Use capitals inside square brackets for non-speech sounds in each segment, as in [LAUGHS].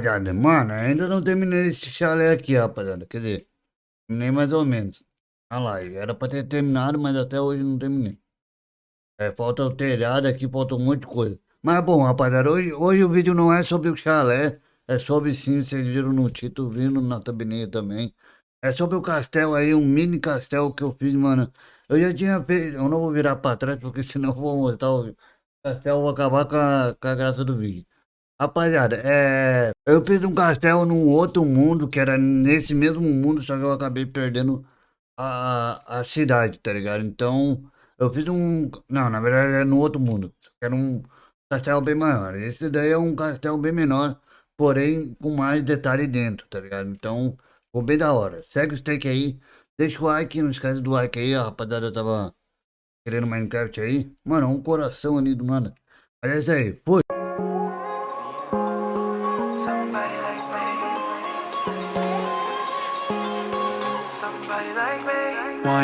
rapaziada. Mano, né? ainda não terminei esse chalé aqui, rapaziada. Quer dizer, terminei mais ou menos. Olha lá, Era pra ter terminado, mas até hoje não terminei. É, falta o telhado aqui, falta um monte de coisa. Mas bom, rapaziada, hoje, hoje o vídeo não é sobre o chalé. É sobre sim, vocês viram no título, vindo na tabineira também. É sobre o castelo aí, um mini castelo que eu fiz, mano. Eu já tinha feito. Eu não vou virar pra trás, porque [LAUGHS] senão eu vou mostrar o castelo, vou acabar com a, com a graça do vídeo. Rapaziada, é... eu fiz um castelo num outro mundo, que era nesse mesmo mundo, só que eu acabei perdendo a, a cidade, tá ligado? Então, eu fiz um... Não, na verdade era é no outro mundo. Era um castelo bem maior. Esse daí é um castelo bem menor, porém com mais detalhe dentro, tá ligado? Então, ficou bem da hora. Segue o steak aí, deixa o like, não esquece do like aí. A rapaziada tava querendo Minecraft aí. Mano, um coração ali do nada. Mas é isso aí, fui!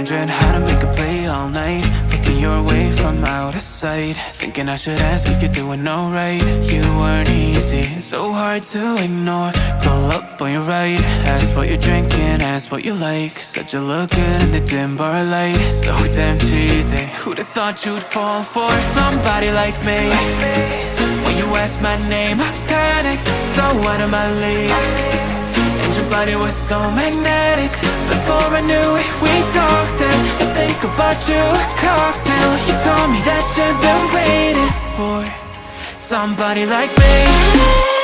wondering how to make a play all night Looking your way from out of sight Thinking I should ask if you're doing alright You weren't easy, so hard to ignore Pull up on your right Ask what you're drinking, ask what you like Said you look good in the dim bar light So damn cheesy Who'd have thought you'd fall for somebody like me? When you asked my name, I panicked So out of my league body was so magnetic Before I knew it, we talked and I think about you a cocktail You told me that you've been waiting for Somebody like me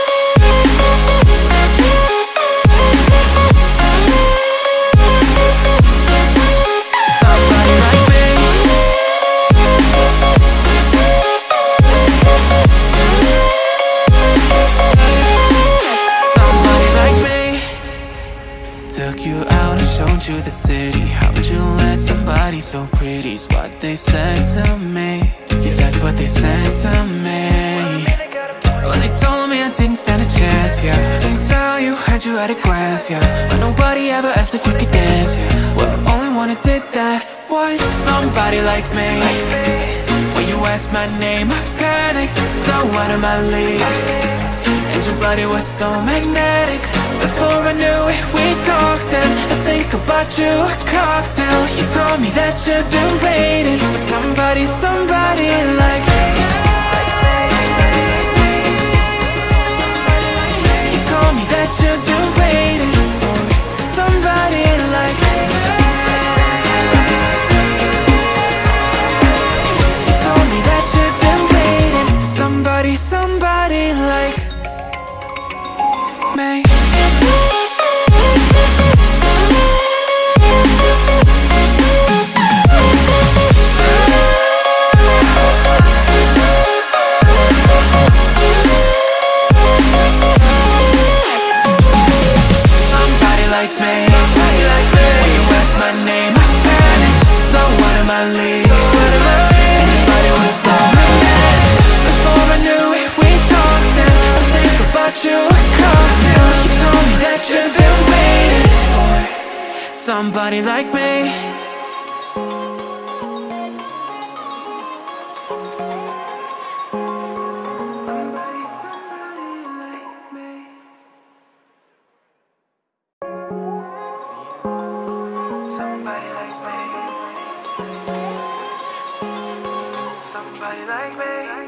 sent to me Well, they told me I didn't stand a chance, yeah Things value, had you at a glance, yeah But nobody ever asked if you could dance, yeah Well, the only one who did that was somebody like me When you asked my name, I panicked So out of my league And your body was so magnetic Before I knew it, we talked And I think about you, a cocktail You told me that you've been waiting For somebody, somebody like anybody like me like me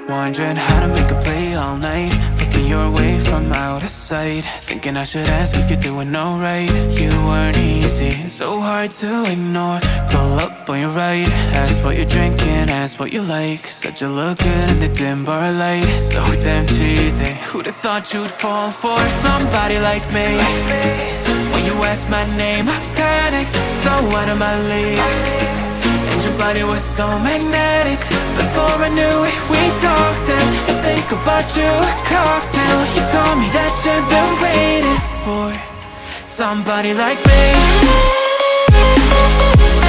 Wondering how to make a play all night Slipping your way from out of sight Thinking I should ask if you're doing alright You weren't easy, so hard to ignore Pull up on your right Ask what you're drinking, ask what you like Said you look good in the dim bar light So damn cheesy Who'd have thought you'd fall for somebody like me? When you asked my name, I panicked So out of my league body was so magnetic Before I knew it, we talked and I think about you a cocktail You told me that you've been waiting for Somebody like me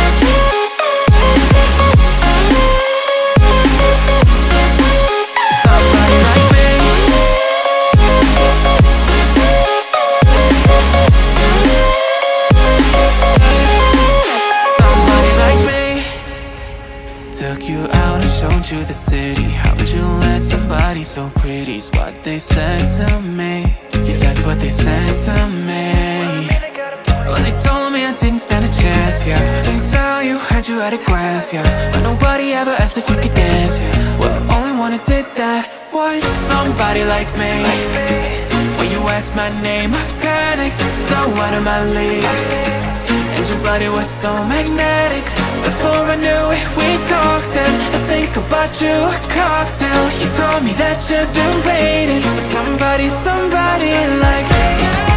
you had a glance, yeah But nobody ever asked if you could dance, yeah Well, the only one who did that was somebody like me When you asked my name, I panicked So out of my league And your body was so magnetic Before I knew it, we talked And I think about you, a cocktail You told me that you'd been waiting For somebody, somebody like me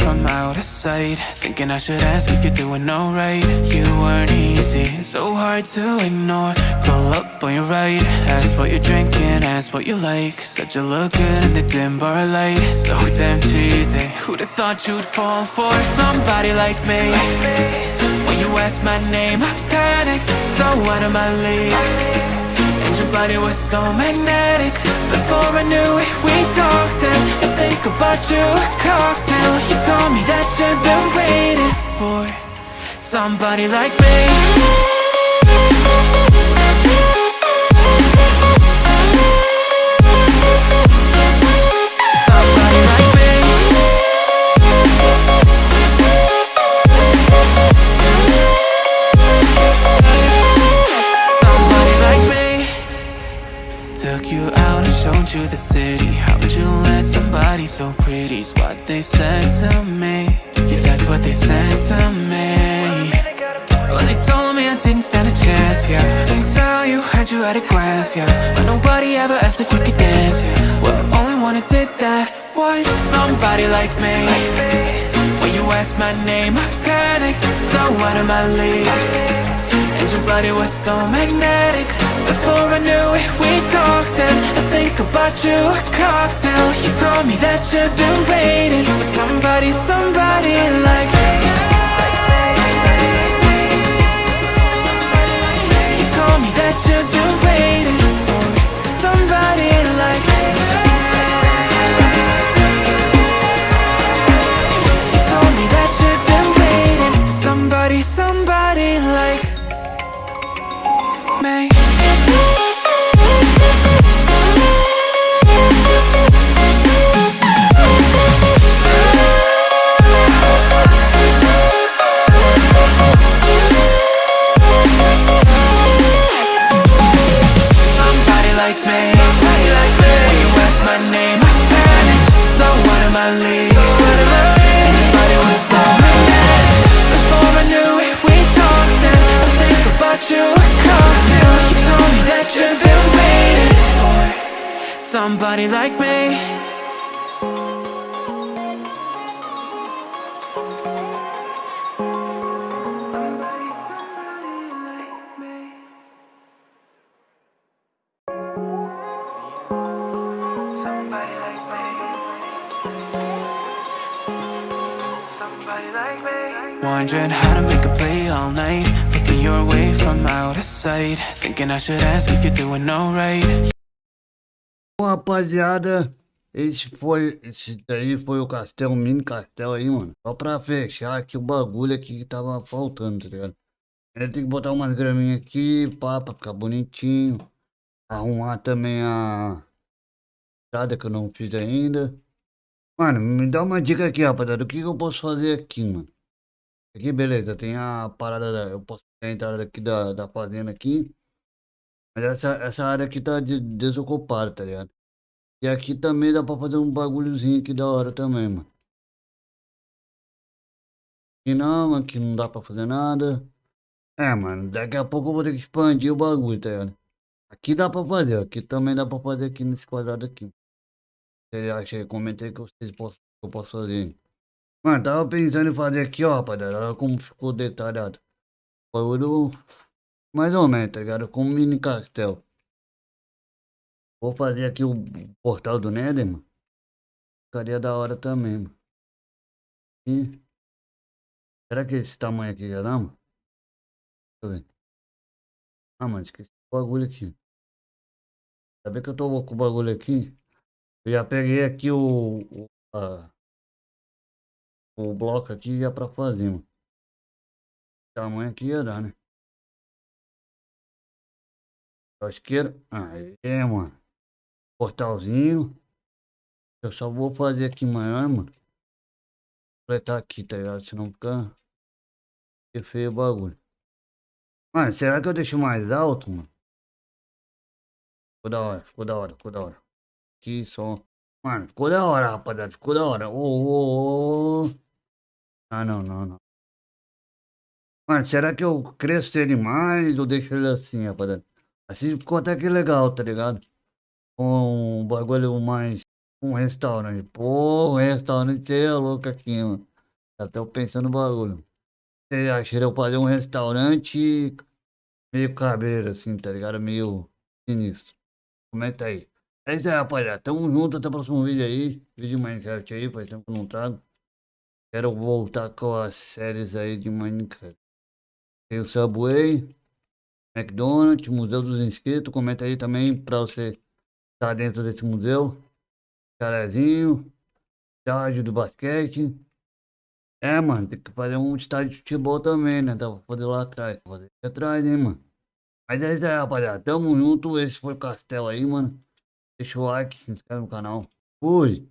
from out of sight Thinking I should ask if you're doing alright You weren't easy, so hard to ignore Pull up on your right, ask what you're drinking, ask what you like Said you look good in the dim bar light So damn cheesy, Who'd have thought you'd fall for somebody like me? When you asked my name, I panicked, so out of my league body was so magnetic Before I knew it, we talked and I think about you a cocktail You told me that you've been waiting for Somebody like me so pretty's what they said to me Yeah, that's what they said to me Well, they told me I didn't stand a chance, yeah Things value, had you at a glance, yeah But nobody ever asked if you could dance, yeah Well, only one who did that was somebody like me When you asked my name, I panicked So out of my league And your body was so magnetic Before I knew it, we talked and I bought you A cocktail You told me that you've been waiting For somebody, somebody like me You told me that you've been waiting wondering how to make a play all night Looking your way from out of sight Thinking I should ask if you're doing alright Bom, rapaziada, esse foi, esse daí foi o castelo, mini castelo aí, mano. Só pra fechar aqui o bagulho aqui que tava faltando, tá ligado? Ele tem que botar umas graminhas aqui, pá, pra ficar bonitinho. Arrumar também a estrada que eu não fiz ainda. Mano, me dá uma dica aqui, rapaziada. O que, que eu posso fazer aqui, mano? Aqui, beleza, tem a parada, da, eu posso ter a entrada aqui da, da fazenda aqui. Mas essa, essa área aqui tá de, desocupada, tá ligado? E aqui também dá pra fazer um bagulhozinho aqui da hora também, mano. Aqui não, aqui não dá pra fazer nada. É, mano, daqui a pouco eu vou ter que expandir o bagulho, tá ligado? Aqui dá pra fazer, aqui também dá pra fazer aqui nesse quadrado aqui. Eu achei, comentei que vocês possam, que eu posso fazer. Mano, tava pensando em fazer aqui, ó, rapaziada. Olha como ficou detalhado. Bagulho mais ou menos, tá ligado? Com um mini castelo Vou fazer aqui o portal do Nether, mano. Ficaria da hora também, mano. E... Será que esse tamanho aqui já dá, mano? Deixa eu ver. Ah, mano, esqueci o bagulho aqui. sabe que eu tô com o bagulho aqui? Eu já peguei aqui o... o a o bloco aqui ia pra fazer mano. Tamanho aqui ia dar, né? Pra esquerda. mano. Portalzinho. Eu só vou fazer aqui maior, mano. Completar aqui, tá ligado? Senão fica... Fica feio o bagulho. Mano, será que eu deixo mais alto, mano? Ficou da hora, ficou da hora, ficou da hora. Aqui só... Mano, ficou da hora, rapaziada. Ficou da hora. Ô, ô, ô. Ah, não, não, não. Mas será que eu cresço ele mais ou deixo ele assim, rapaziada? Assim ficou até que legal, tá ligado? Um bagulho mais. Um restaurante. Pô, um restaurante é louco aqui, mano. Já tô pensando no bagulho. Eu achei eu fazer um restaurante meio cabreiro, assim, tá ligado? Meio sinistro. Comenta aí. É isso aí, rapaziada. Tamo junto, até o próximo vídeo aí. Vídeo Minecraft aí, faz tempo que não trago. Quero voltar com as séries aí de Minecraft. Tem o Subway, McDonald's, Museu dos Inscritos. Comenta aí também pra você estar tá dentro desse museu. Carazinho, estádio do basquete. É, mano, tem que fazer um estádio de futebol também, né? Dá pra fazer lá atrás. Fazer atrás, hein, mano. Mas é isso aí, rapaziada. Tamo junto. Esse foi o Castelo aí, mano. Deixa o like, se inscreve no canal. Fui!